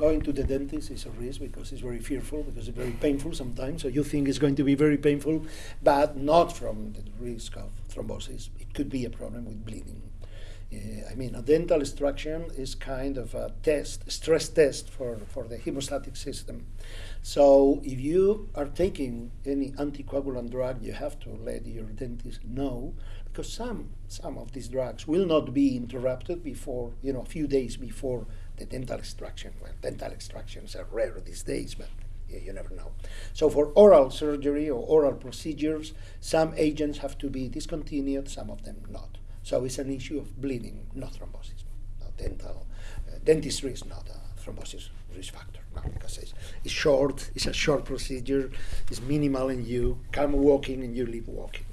going to the dentist is a risk because it's very fearful, because it's very painful sometimes. So you think it's going to be very painful, but not from the risk of thrombosis. It could be a problem with bleeding. Uh, I mean, a dental extraction is kind of a test, stress test for, for the hemostatic system. So if you are taking any anticoagulant drug, you have to let your dentist know because some some of these drugs will not be interrupted before you know a few days before the dental extraction. Well, dental extractions are rare these days, but you, you never know. So for oral surgery or oral procedures, some agents have to be discontinued, some of them not. So it's an issue of bleeding, not thrombosis. No, dental uh, dentistry is not a thrombosis risk factor. No, because it's, it's short, it's a short procedure, it's minimal, and you come walking and you leave walking.